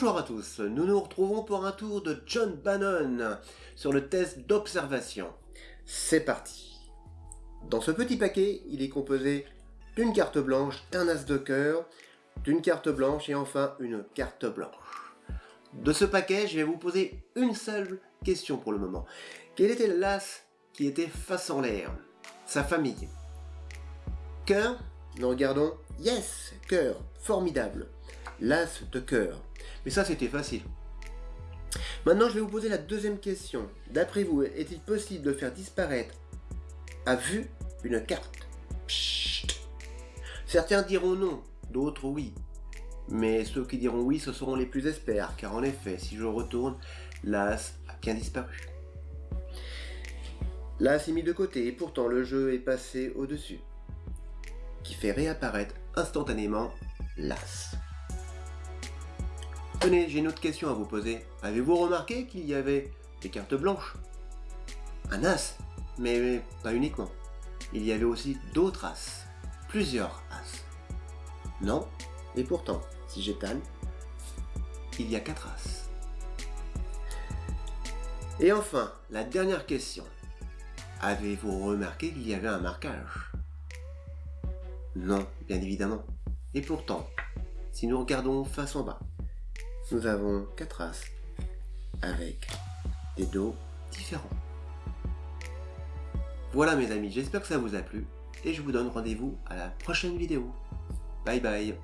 Bonjour à tous, nous nous retrouvons pour un tour de John Bannon sur le test d'observation. C'est parti Dans ce petit paquet, il est composé d'une carte blanche, d'un as de cœur, d'une carte blanche et enfin une carte blanche. De ce paquet, je vais vous poser une seule question pour le moment. Quel était l'as qui était face en l'air? Sa famille. Cœur? Nous regardons. Yes Cœur Formidable L'as de cœur. Mais ça, c'était facile. Maintenant, je vais vous poser la deuxième question. D'après vous, est-il possible de faire disparaître à vue une carte? Certains diront non, d'autres oui. Mais ceux qui diront oui, ce seront les plus experts, car en effet, si je retourne, l'as a bien disparu. L'as est mis de côté, et pourtant le jeu est passé au-dessus, qui fait réapparaître instantanément l'as. J'ai une autre question à vous poser. Avez-vous remarqué qu'il y avait des cartes blanches? Un as Mais pas uniquement. Il y avait aussi d'autres as. Plusieurs as. Non? Et pourtant, si j'étale, il y a quatre as. Et enfin, la dernière question. Avez-vous remarqué qu'il y avait un marquage? Non, bien évidemment. Et pourtant, si nous regardons face en bas, nous avons quatre as avec des dos différents. Voilà mes amis, j'espère que ça vous a plu et je vous donne rendez-vous à la prochaine vidéo. Bye bye